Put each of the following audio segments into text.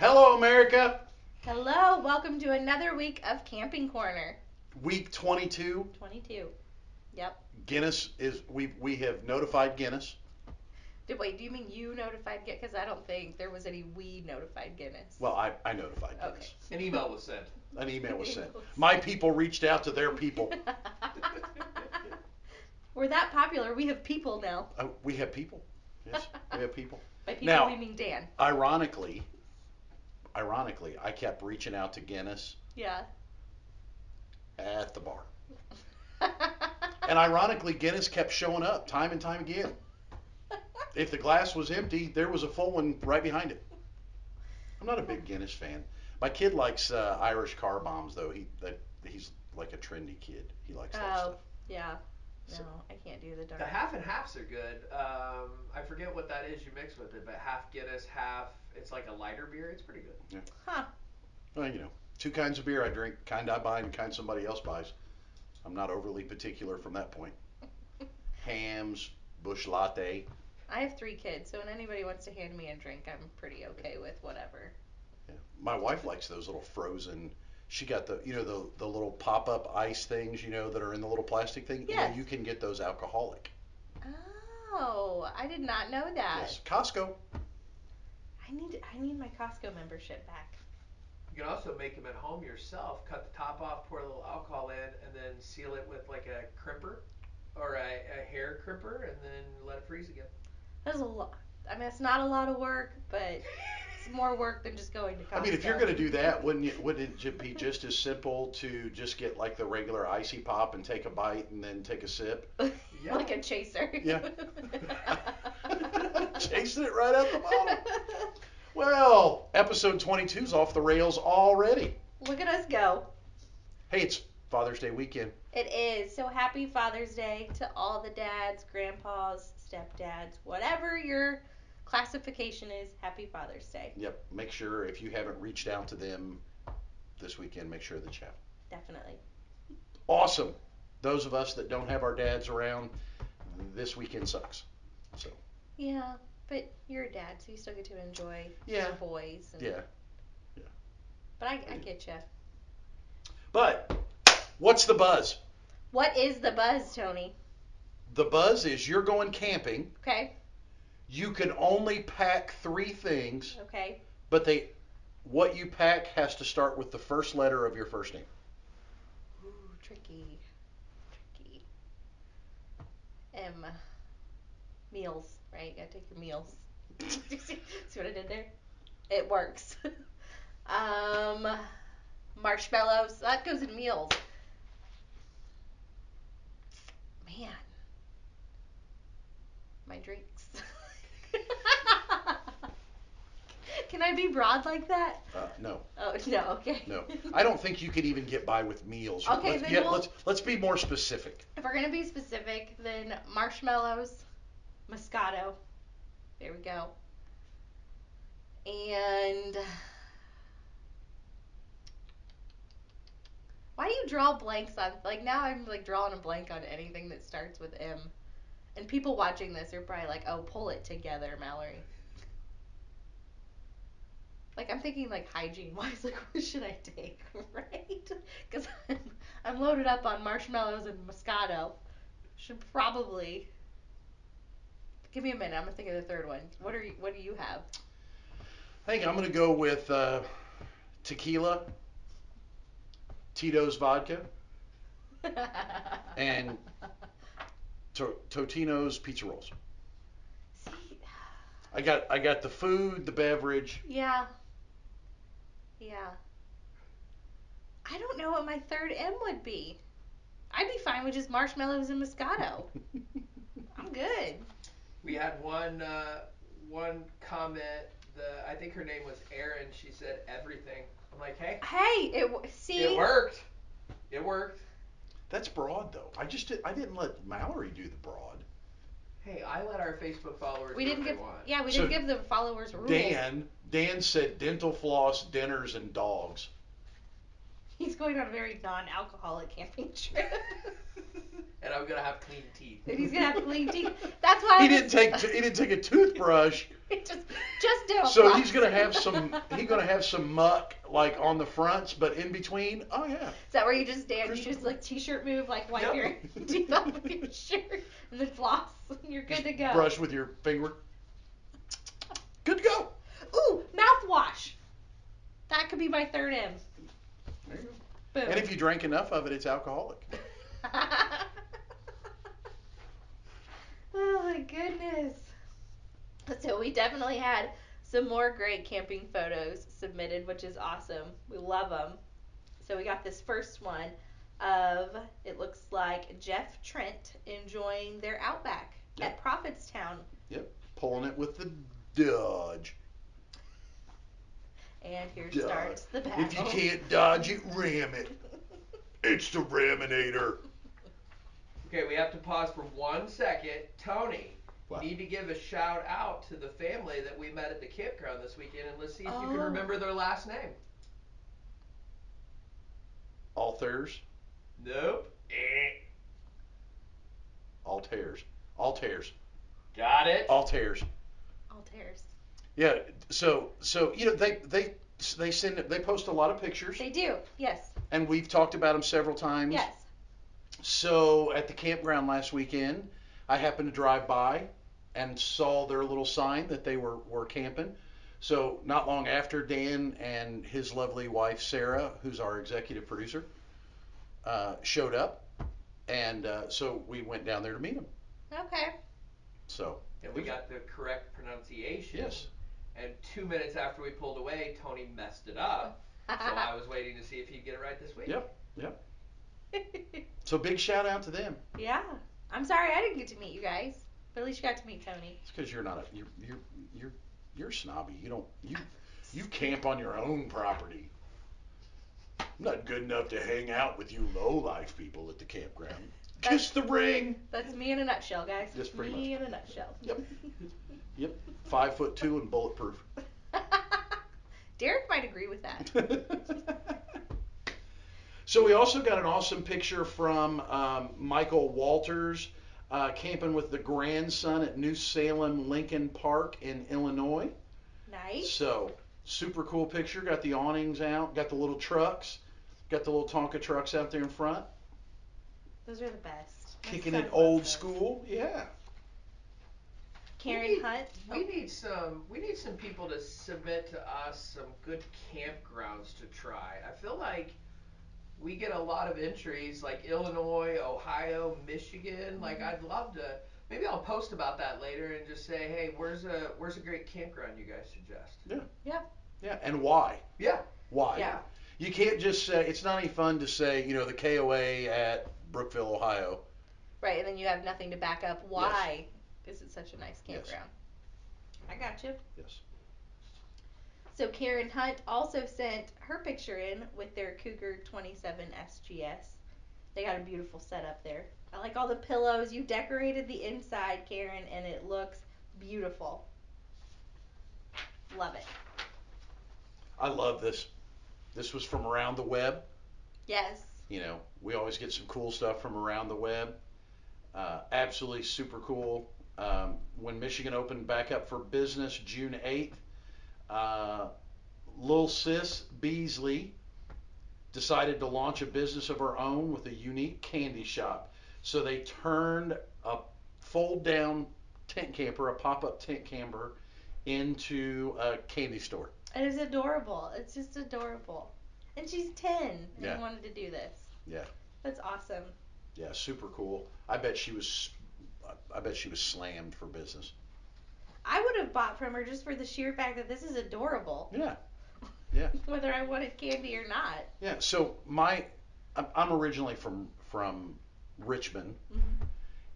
Hello, America. Hello, welcome to another week of Camping Corner. Week 22. 22. Yep. Guinness is we we have notified Guinness. Did, wait, do you mean you notified Guinness? Because I don't think there was any we notified Guinness. Well, I, I notified Okay. Guinness. An email was sent. An email was sent. My people reached out to their people. We're that popular. We have people now. Uh, we have people. Yes, we have people. By people, Now- we mean Dan. Ironically, ironically, I kept reaching out to Guinness Yeah. at the bar. And ironically, Guinness kept showing up time and time again. If the glass was empty, there was a full one right behind it. I'm not a big Guinness fan. My kid likes uh, Irish car bombs, though. He that he's like a trendy kid. He likes that Oh, stuff. yeah. No, So- I can't do the dark. The half and halves are good. Um, I forget what that is you mix with it, but half Guinness, half it's like a lighter beer. It's pretty good. Yeah. Huh. Well, you know, two kinds of beer I drink: kind I buy and kind somebody else buys. I'm not overly particular from that point. Hamm's, Busch Latte. I have three kids, so when anybody wants to hand me a drink, I'm pretty okay with whatever. Yeah. My wife likes those little frozen. She got the, you know, the the little pop-up ice things, you know, that are in the little plastic thing. You know, you can get those alcoholic. Oh, I did not know that. Yes. Costco. I need I need my Costco membership back. You can also make them at home yourself. Cut the top off, pour a little alcohol in, and then seal it with like a crimper or a, a hair crimper, and then let it freeze again. That's a lot. I mean, it's not a lot of work, but it's more work than just going to Costco. I mean, if you're gonna do that, wouldn't you, wouldn't it be just as simple to just get like the regular icy pop and take a bite and then take a sip? Yeah. like a chaser. Yeah. Chasing it right out the bottle. Well, episode 22's off the rails already. Look at us go. Hey, it's Father's Day weekend. It is. So happy Father's Day to all the dads, grandpas, stepdads, whatever your classification is. Happy Father's Day. Yep. Make sure if you haven't reached out to them this weekend, make sure that you have. Definitely. Awesome. Those of us that don't have our dads around, this weekend sucks. So, Yeah, but you're a dad, so you still get to enjoy Yeah. your boys. And, yeah. Yeah. But I, I get you. But what's the buzz? What is the buzz, Tony? The buzz is you're going camping. Okay. You can only pack three things, Okay. but they what you pack has to start with the first letter of your first name. Ooh, tricky. Tricky. M. Meals, right? You gotta take your meals. See what I did there? It works. um, marshmallows. That goes in meals. Man. My drinks. Can I be broad like that? Uh, no, Oh no. Okay. no. I don't think you could even get by with meals. Okay, let's, then yeah, we'll- let's let's be more specific. If we're gonna be specific, then marshmallows, Moscato. There we go. And why do you draw blanks on like now I'm like drawing a blank on anything that starts with M. And people watching this are probably like, oh, pull it together, Mallory. Like I'm thinking like hygiene wise, like what should I take, right? Because I'm, I'm loaded up on marshmallows and Moscato. Should probably give me a minute. I'm gonna think of the third one. What are you? What do you have? I think I'm gonna go with uh, tequila, Tito's vodka, And- to- Totino's pizza rolls. See, I got I got the food, the beverage. yeah, yeah. I don't know what my third M would be. I'd be fine with just marshmallows and Moscato. I'm good. We had one uh, one comment. The I think her name was Erin. She said everything. I'm like, hey, Hey, it w- see. it worked. It worked. That's broad though. I just did, I didn't let Mallory do the broad. Hey, I let our Facebook followers. We do didn't what they give. want. Yeah, we So, didn't give the followers rules. Dan Dan said dental floss, dinners, and dogs. He's going on a very non-alcoholic camping trip. and I'm gonna have clean teeth. and he's gonna have clean teeth. That's why He was- didn't take he didn't take a toothbrush. just just do a So floss. he's gonna have some he's gonna have some muck like on the fronts, but in between, oh yeah. Is that where you just stand? You Christopher. just like t-shirt move, like wipe Yep. your teeth off with your shirt, and then floss. You're good to go. Brush with your finger. Good to go. Ooh, mouthwash. That could be my third M. There you go. Boom. And if you drank enough of it, it's alcoholic. oh my goodness. So we definitely had some more great camping photos submitted, which is awesome. We love them. So we got this first one of it looks like Jeff Trent enjoying their outback at Prophetstown, Yep, Pulling it with the Dodge. And here Duh. starts the battle. If you can't dodge it, ram it. It's the Raminator. Okay, we have to pause for one second. Tony, What? you need to give a shout out to the family that we met at the campground this weekend, and let's see if you can Oh. remember their last name. Alters, Nope. Eh. Alters, Alters, Got it. Alters. Altair's. Yeah. So so you know they they they send they post a lot of pictures, They do, yes, and we've talked about them several times. yes. So at the campground last weekend, I happened to drive by and saw their little sign that they were, were camping. So not long after, Dan and his lovely wife Sarah, who's our executive producer, uh, showed up, and uh, so we went down there to meet them. Okay. So And we got the correct pronunciation. yes, And two minutes after we pulled away, Tony messed it up. So I was waiting to see if he'd get it right this week. Yep. yep. so big shout out to them. yeah. I'm sorry I didn't get to meet you guys, but at least you got to meet Tony. It's because you're not a you're you're you're you're snobby. You don't you you camp on your own property. I'm not good enough to hang out with you low life people at the campground. Kiss the ring. That's me in a nutshell, guys. Just pretty me in a nutshell. Yep. Yep. Five foot two and bulletproof. Derek might agree with that. so we also got an awesome picture from um, Michael Walters uh, camping with the grandson at New Salem Lincoln Park in Illinois. Nice. So super cool picture. Got the awnings out. Got the little trucks. Got the little Tonka trucks out there in front. Those are the best. My Kicking son it loves old those. school. Yeah. Karen We need- Hunt. We need some. We need some people to submit to us some good campgrounds to try. I feel like we get a lot of entries like Illinois, Ohio, Michigan. Like I'd love to. Maybe I'll post about that later and just say, hey, where's a where's a great campground you guys suggest? Yeah. Yeah. Yeah. And why? Yeah. Why? Yeah. You can't just say it's not any fun to say you know the KOA at Brookville, Ohio. Right, and then you have nothing to back up why this is such a nice Yes. campground. I got you. Yes. So Karen Hunt also sent her picture in with their Cougar 27 SGS. They got a beautiful setup there. I like all the pillows. You decorated the inside, Karen, and it looks beautiful. Love it. I love this. This was from around the web. Yes. You know, we always get some cool stuff from around the web. Uh, absolutely super cool. Um, when Michigan opened back up for business June 8th, uh, Lil Sis Beasley decided to launch a business of her own with a unique candy shop. So they turned a fold down tent camper, a pop up tent camper, into a candy store. It is adorable. It's just adorable. And she's 10 and Yeah. wanted to do this. Yeah. That's awesome. Yeah, super cool. I bet she was, I bet she was slammed for business. I would have bought from her just for the sheer fact that this is adorable, Yeah, Yeah. whether I wanted candy or not. yeah. So my, I'm, originally from from Richmond, Mhm.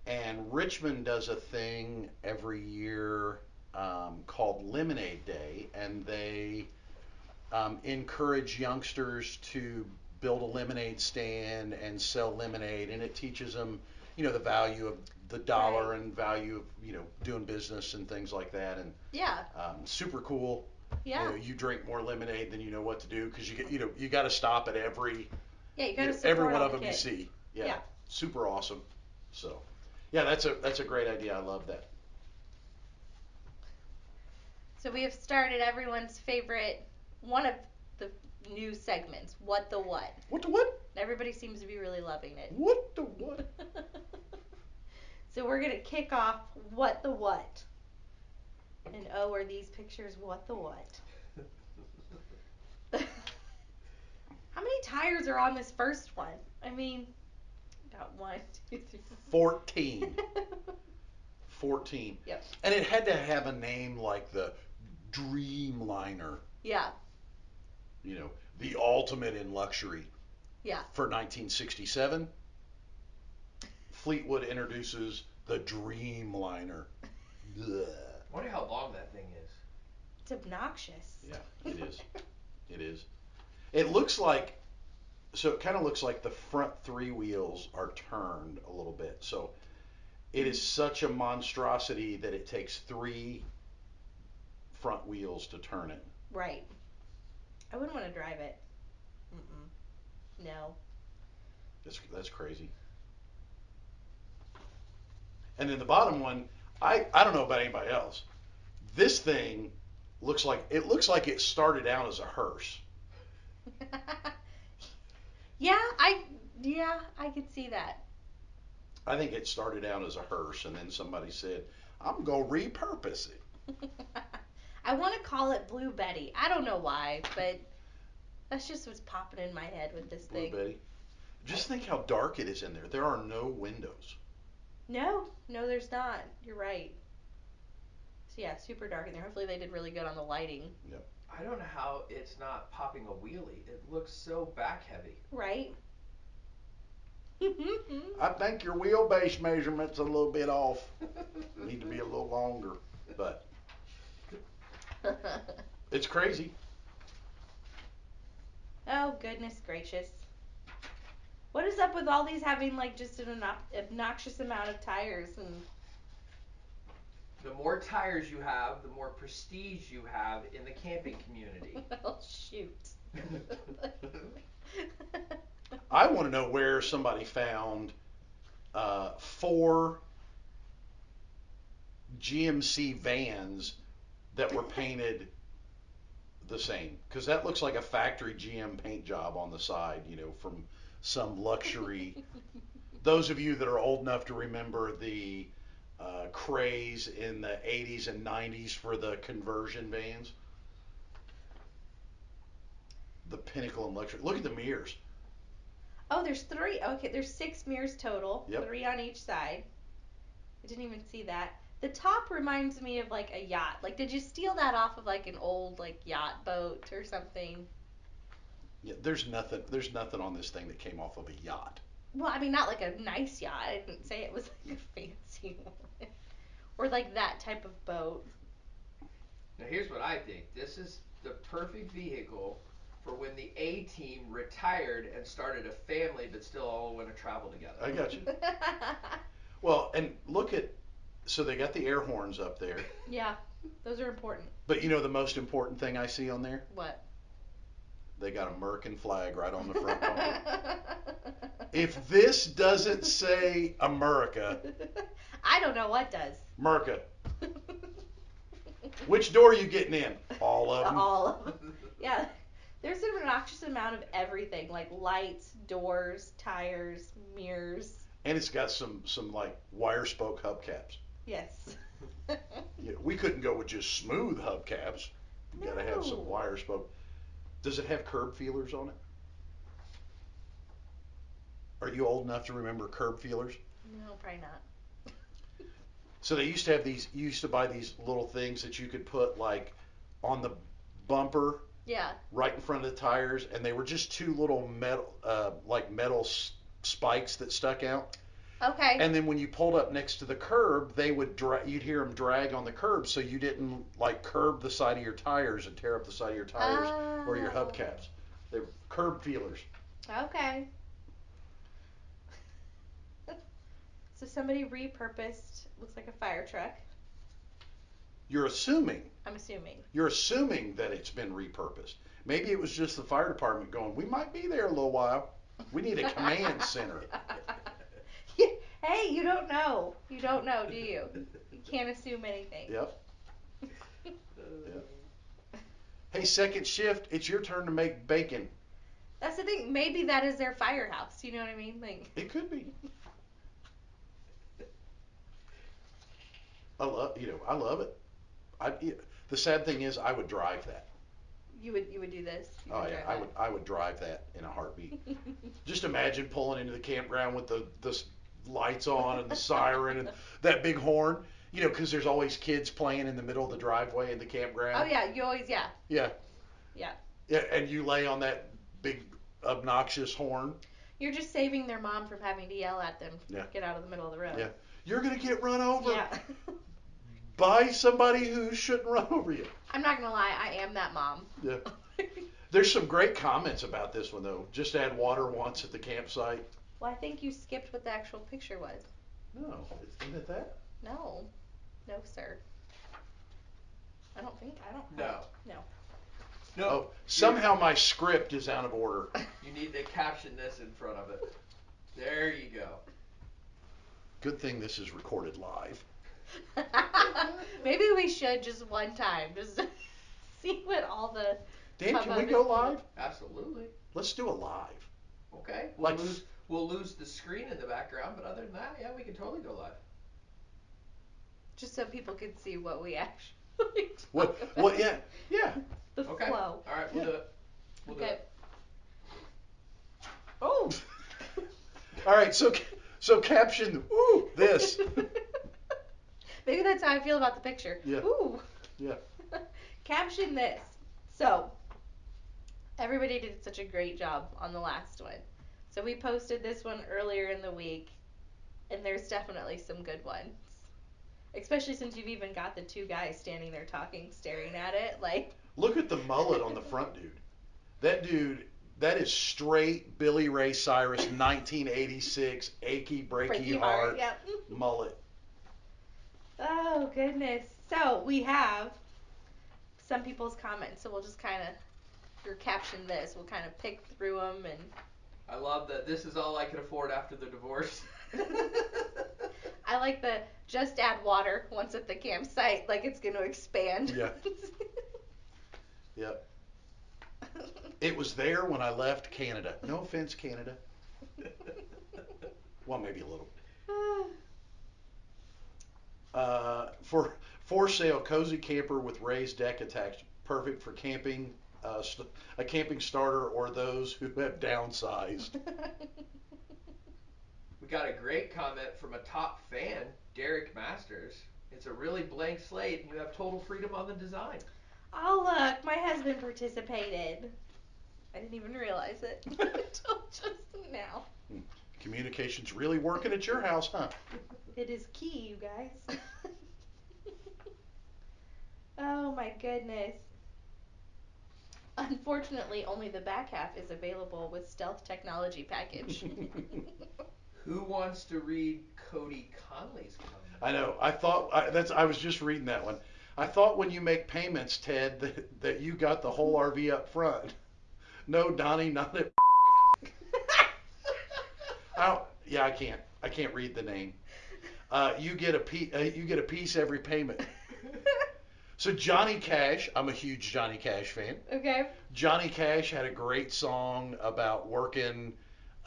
and Richmond does a thing every year um, called Lemonade Day, and they um, encourage youngsters to build a lemonade stand and sell lemonade, and it teaches them, you know, the value of the dollar Right. and value of you know doing business and things like that, and Yeah. um, super cool. Yeah. You know, you drink more lemonade than you know what to do because you get, you know, you got to stop at every, yeah, you know, support every one of the them you see. Yeah, Yeah. Super awesome. So, yeah, that's a that's a great idea. I love that. So we have started everyone's favorite, one of the new segments, What the What. What the what? Everybody seems to be really loving it. What the what? so we're gonna kick off What the What. And oh, are these pictures What the What? How many tires are on this first one? I mean, got one, two, three, Fourteen. four. 14. Yep. And it had to have a name like the Dreamliner, yeah, you know, the ultimate in luxury. Yeah. For 1967, Fleetwood introduces the Dreamliner. Ugh. Wonder how long that thing is. it's obnoxious. Yeah, it is. It is. It looks like, so it kind of looks like the front three wheels are turned a little bit. So it is such a monstrosity that it takes three front wheels to turn it. Right. I wouldn't want to drive it. Mm-mm. No. That's that's crazy. And then the bottom one, I I don't know about anybody else. This thing looks like it looks like it started out as a hearse. yeah, I yeah, I could see that. I think it started out as a hearse, and then somebody said, "I'm gonna repurpose it." I want to call it Blue Betty. I don't know why, but that's just what's popping in my head with this thing. Blue thing. Betty. Just think how dark it is in there. There are no windows. No, no, there's not. You're right. So yeah, super dark in there. Hopefully they did really good on the lighting. Yep. I don't know how it's not popping a wheelie. It looks so back heavy. Right? I think your wheelbase measurement's a little bit off. Need to be a little longer, but it's crazy. oh goodness gracious. What is up with all these having like just an obnoxious amount of tires and The more tires you have, the more prestige you have in the camping community. oh shoot. I want to know where somebody found uh, four GMC vans that were painted the same, because that looks like a factory GM paint job on the side, you know, from some luxury. Those of you that are old enough to remember the uh, craze in the 80s and 90s for the conversion vans, the pinnacle in luxury. Look at the mirrors. Oh, there's three. Okay, there's six mirrors total. Yep. Three on each side. I didn't even see that. The top reminds me of like a yacht. Like, did you steal that off of like an old like yacht boat or something? Yeah, there's nothing. There's nothing on this thing that came off of a yacht. Well, I mean, not like a nice yacht. I didn't say it was like a fancy one. or like that type of boat. Now here's what I think. This is the perfect vehicle for when the A team retired and started a family but still all want to travel together. I got you. Well, and look at. So they got the air horns up there, yeah, those are important. but you know the most important thing I see on there? What? They got a American flag right on the front bumper. if this doesn't say America, I don't know what does. Merca. which door are you getting in? All of them. All of them. Yeah. There's an obnoxious amount of everything, like lights, doors, tires, mirrors. And it's got some some like wire spoke hubcaps. Yes. Yeah, we couldn't go with just smooth hubcaps. You gotta have No. some wire spoke. Does it have curb feelers on it? Are you old enough to remember curb feelers? no, probably not. So they used to have these. You used to buy these little things that you could put like on the bumper Yeah. right in front of the tires, and they were just two little metal, uh, like metal s- spikes that stuck out. Okay. And then when you pulled up next to the curb, they would dra- you'd hear them drag on the curb, so you didn't like curb the side of your tires and tear up the side of your tires or your Oh. hubcaps. They're curb feelers. Okay. so somebody repurposed looks like a fire truck You're assuming. I'm assuming. You're assuming that it's been repurposed. Maybe it was just the fire department going, we might be there a little while. We need a command center. hey, you don't know. You don't know, do you? You can't assume anything. Yep. yep. Hey, second shift, it's your turn to make bacon. That's the thing. Maybe that is their firehouse. You know what I mean? Like. It could be. I love, you know, I love it. I, the sad thing is, I would drive that. You would you would do this. You Oh yeah, I that. would I would drive that in a heartbeat. Just imagine pulling into the campground with the the s- lights on and the siren and that big horn. You know, because there's always kids playing in the middle of the driveway in the campground. oh yeah, you always yeah. Yeah. Yeah. Yeah, and you lay on that big obnoxious horn. You're just saving their mom from having to yell at them. Yeah. Get out of the middle of the road. Yeah. You're gonna get run over Yeah. by somebody who shouldn't run over you. I'm not gonna lie, I am that mom. Yeah. There's some great comments about this one though. Just add water once at the campsite. Well, I think you skipped what the actual picture was. No, isn't it that? No. No, sir. I don't think I don't No. No. No. Oh, somehow my script is out of order. You need to caption this in front of it. There you go. Good thing this is recorded live. Maybe we should just one time just see what all the Dan, can we Hubbub go live? Absolutely. Let's do a live. Okay. We'll Like- lose we'll lose the screen in the background, but other than that, yeah, we can totally go live. just so people can see what we actually talk What? about. What? Yeah. Yeah. The Okay. flow. All right, we'll Yeah. do it. We'll do it. Oh. All right. So, so caption. Ooh, this. Maybe that's how I feel about the picture. Yeah. Ooh. Yeah. Caption this. So, everybody did such a great job on the last one. So we posted this one earlier in the week, and there's definitely some good ones. Especially since you've even got the two guys standing there talking, staring at it, like. Look at the mullet on the front, dude. That dude. That is straight Billy Ray Cyrus 1986 achy breaky Freaky heart Yep. mullet. Oh goodness. So we have some people's comments, so we'll just kind of, or caption this. We'll kind of pick through them and. I love that this is all I can afford after the divorce. I like the just add water once at the campsite, like it's going to expand. Yeah. Yep. It was there when I left Canada. No offense, Canada. Well, maybe a little. Uh, for for sale, cozy camper with raised deck attached, perfect for camping, uh, st- a camping starter, or those who have downsized. we got a great comment from a top fan, Derek Masters. It's a really blank slate, and you have total freedom on the design. oh look, my husband participated. I didn't even realize it until just now. Communication's really working at your house, huh? It is key, you guys. oh my goodness. Unfortunately, only the back half is available with stealth technology package. Who wants to read Cody Conley's comment? I know. I thought I, that's. I was just reading that one. I thought when you make payments, Ted, that, that you got the whole RV up front. No, Donnie, not it. I don't, yeah, I can't. I can't read the name. Uh, you get a piece. Uh, you get a piece every payment. So Johnny Cash, I'm a huge Johnny Cash fan. okay. Johnny Cash had a great song about working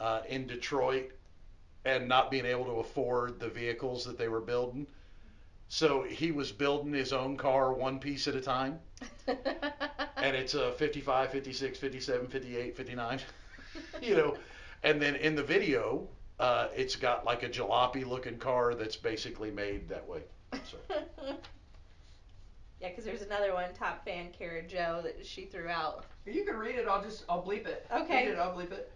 uh, in Detroit and not being able to afford the vehicles that they were building. So he was building his own car one piece at a time. And it's a 55, 56, 57, 58, 59. you know, and then in the video, uh, it's got like a jalopy looking car that's basically made that way. So yeah, because there's another one, top fan Kara Joe, that she threw out. You can read it. I'll just I'll bleep it. Okay. Read it. I'll bleep it.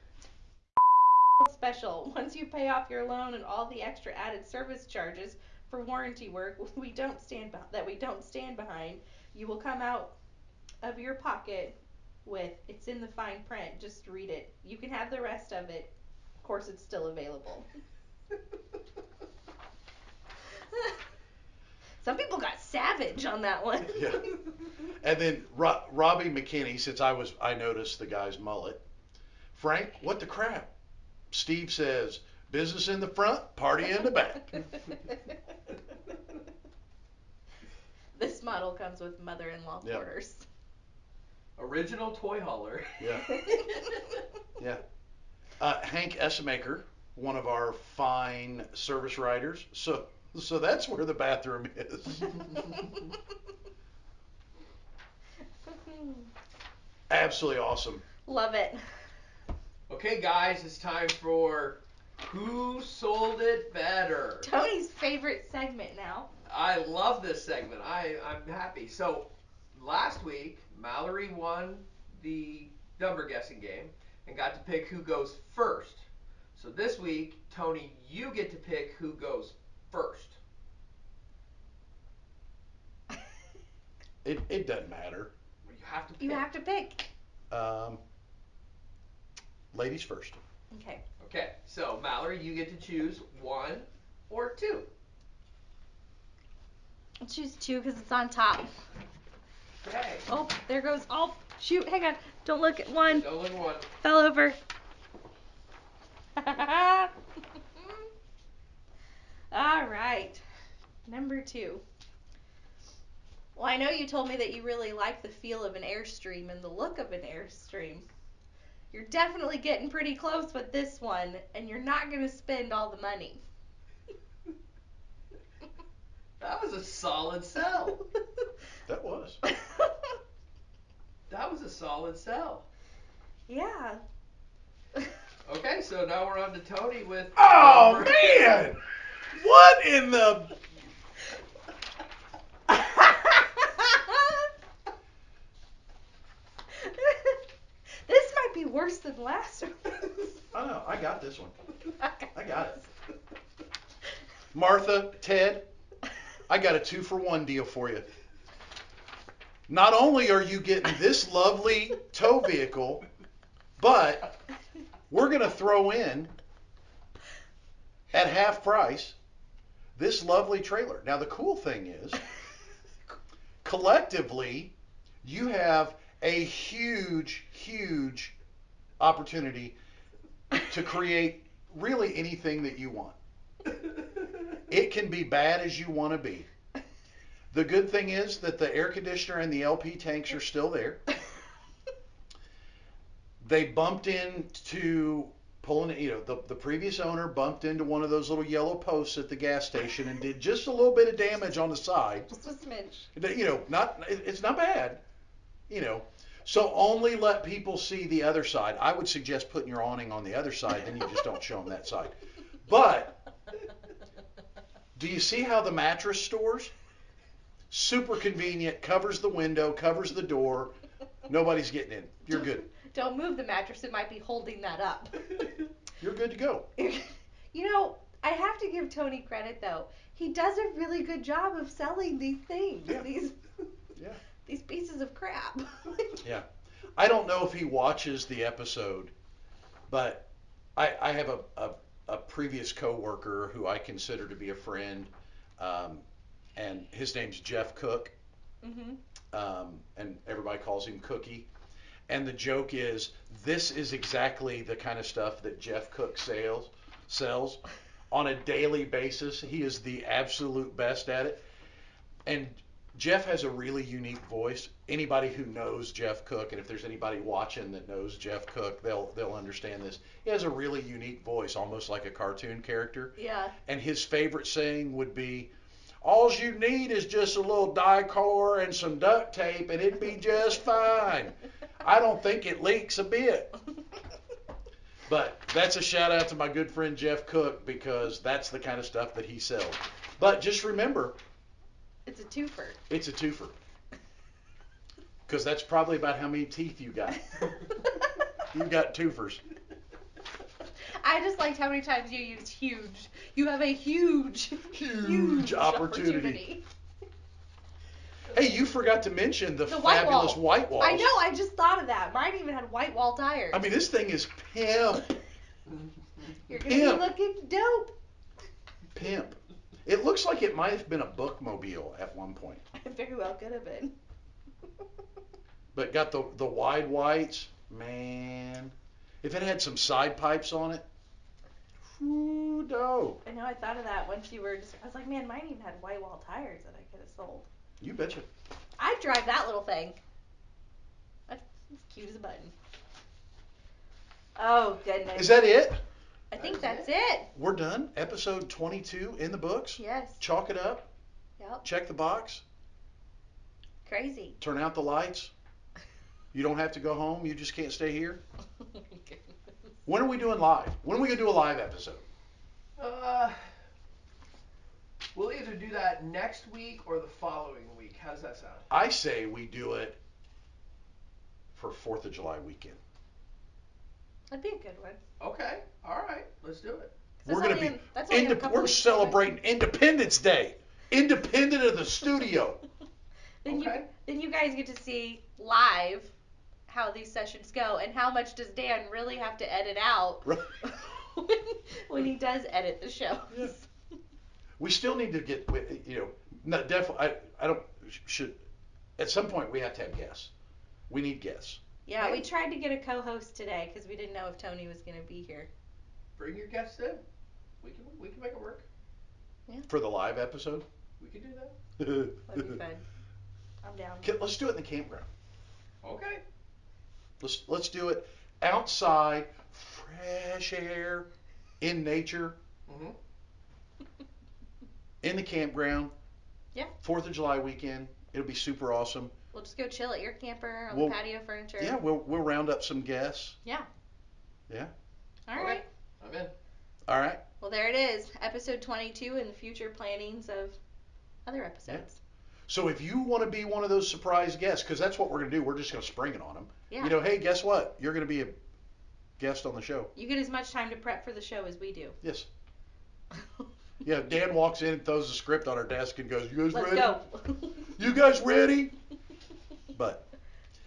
Special. Once you pay off your loan and all the extra added service charges for warranty work we don't stand beh that we don't stand behind, you will come out of your pocket with it's in the fine print. Just read it. You can have the rest of it. Of course, it's still available. Some people got savage on that one. Yeah. And then Ro- Robbie McKinney, since I was, I noticed the guy's mullet. Frank, what the crap? Steve says, business in the front, party in the back. this model comes with mother-in-law Yep. quarters. Original toy hauler. Yeah. Yeah. Uh, Hank Essemaker, one of our fine service riders. So, so that's where the bathroom is. Absolutely awesome. Love it. Okay, guys, it's time for Who Sold It Better? Tony's favorite segment now. I love this segment. I, I'm happy. So, last week, Mallory won the number guessing game and got to pick who goes first. So, this week, Tony, you get to pick who goes first. It, it doesn't matter. You have to pick. You have to pick. Um, ladies first. Okay. Okay, so Mallory, you get to choose one or two. I'll choose two because it's on top. Okay. Oh, there goes. Oh, shoot. Hang on. Don't look at one. No one one. Fell over. All right. Number two. Well, I know you told me that you really like the feel of an Airstream and the look of an Airstream. You're definitely getting pretty close with this one, and you're not going to spend all the money. That was a solid sell. That was. That was a solid sell. yeah. Okay, so now we're on to Tony with. Oh number- man! What in the? this might be worse than last one. I know. I got this one. I got it. Martha, Ted, I got a two for one deal for you. Not only are you getting this lovely tow vehicle, but we're going to throw in at half price this lovely trailer. Now, the cool thing is, collectively, you have a huge, huge opportunity to create really anything that you want. It can be bad as you want to be. The good thing is that the air conditioner and the LP tanks are still there. They bumped into pulling, you know, the, the previous owner bumped into one of those little yellow posts at the gas station and did just a little bit of damage on the side. Just a smidge. You know, not it's not bad. You know, so only let people see the other side. I would suggest putting your awning on the other side, then you just don't show them that side. But do you see how the mattress stores? Super convenient, covers the window, covers the door. Nobody's getting in. You're good. Don't move the mattress, it might be holding that up. You're good to go. you know, I have to give Tony credit though. He does a really good job of selling these things. Yeah. These Yeah. these pieces of crap. Yeah. I don't know if he watches the episode, but I, I have a, a, a previous coworker who I consider to be a friend, um, and his name's Jeff Cook, mm-hmm. um, and everybody calls him Cookie. And the joke is, this is exactly the kind of stuff that Jeff Cook sales sells on a daily basis. He is the absolute best at it. And Jeff has a really unique voice. Anybody who knows Jeff Cook, and if there's anybody watching that knows Jeff Cook, they'll they'll understand this. He has a really unique voice, almost like a cartoon character. Yeah. And his favorite saying would be, "All you need is just a little dicor and some duct tape, and it'd be just fine." I don't think it leaks a bit. But that's a shout out to my good friend Jeff Cook because that's the kind of stuff that he sells. But just remember, It's a twofer. it's a twofer. Because that's probably about how many teeth you got. You got twofers. I just liked how many times you used huge. You have a huge, Huge opportunity. Hey, you forgot to mention the, The white fabulous wall. white walls. I know. I just thought of that. Mine even had white wall tires. I mean, this thing is pimp, You're gonna pimp. be looking dope. pimp. It looks like it might have been a bookmobile at one point, It very well could have been. but got the the wide whites. Man, if it had some side pipes on it, whoo dope. I know I thought of that once you were just. I was like, man, mine even had white wall tires that I could have sold. You betcha. I'd drive that little thing. That's as cute as a button. Oh goodness. Is that it? I think That that's it. We're done. Episode 22 in the books. Yes. Chalk it up. Yep. Check the box. Crazy. Turn out the lights. You don't have to go home. You just can't stay here. When are we doing live? When are we gonna do a live episode? Uh, we'll either do that next week or the following week. How does that sound? I say we do it for Fourth of July weekend. That'd be a good one. Okay. All right. Let's do it. That's we're gonna only be in- that's only in a indep- couple we're weeks away. celebrating Independence Day, independent of the studio. Then you Okay. then you guys get to see live how these sessions go and how much does Dan really have to edit out Right. when, when he does edit the shows. Yeah. We still need to get, you know, not definitely. I, I don't should. At some point, we have to have guests. We need guests Yeah, we tried to get a co-host today because we didn't know if Tony was gonna be here. Bring your guests in. We can we can make it work. Yeah. for the live episode. We can do that. That'd be fun. I'm down. Okay, Let's do it in the campground. Okay. Let's let's do it outside, fresh air, in nature, Mhm. in the campground. Yeah. Fourth of July weekend. It'll be super awesome. We'll just go chill at your camper on We'll- the patio furniture. Yeah, we'll we'll round up some guests. All Okay. right. I'm in. All right. Well, there it is, episode 22, and future plannings of other episodes. So if you want to be one of those surprise guests, because that's what we're gonna do, we're just gonna spring it on them. Yeah. You know, hey, guess what? You're gonna be a guest on the show. You get as much time to prep for the show as we do. Yes. Yeah, Dan walks in and throws the script on our desk and goes, "You guys Let's ready? Go. you guys ready?" But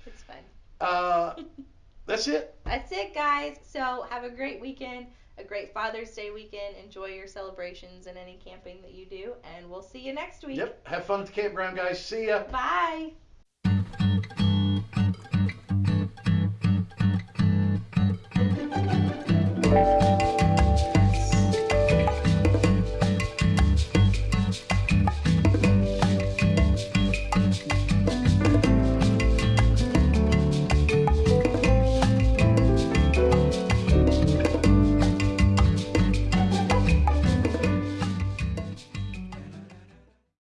it's fine. Uh, that's it. That's it, guys. So have a great weekend, a great Father's Day weekend. Enjoy your celebrations and any camping that you do, and we'll see you next week. Yep. Have fun at the campground, guys. See ya. Bye.